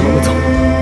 我们走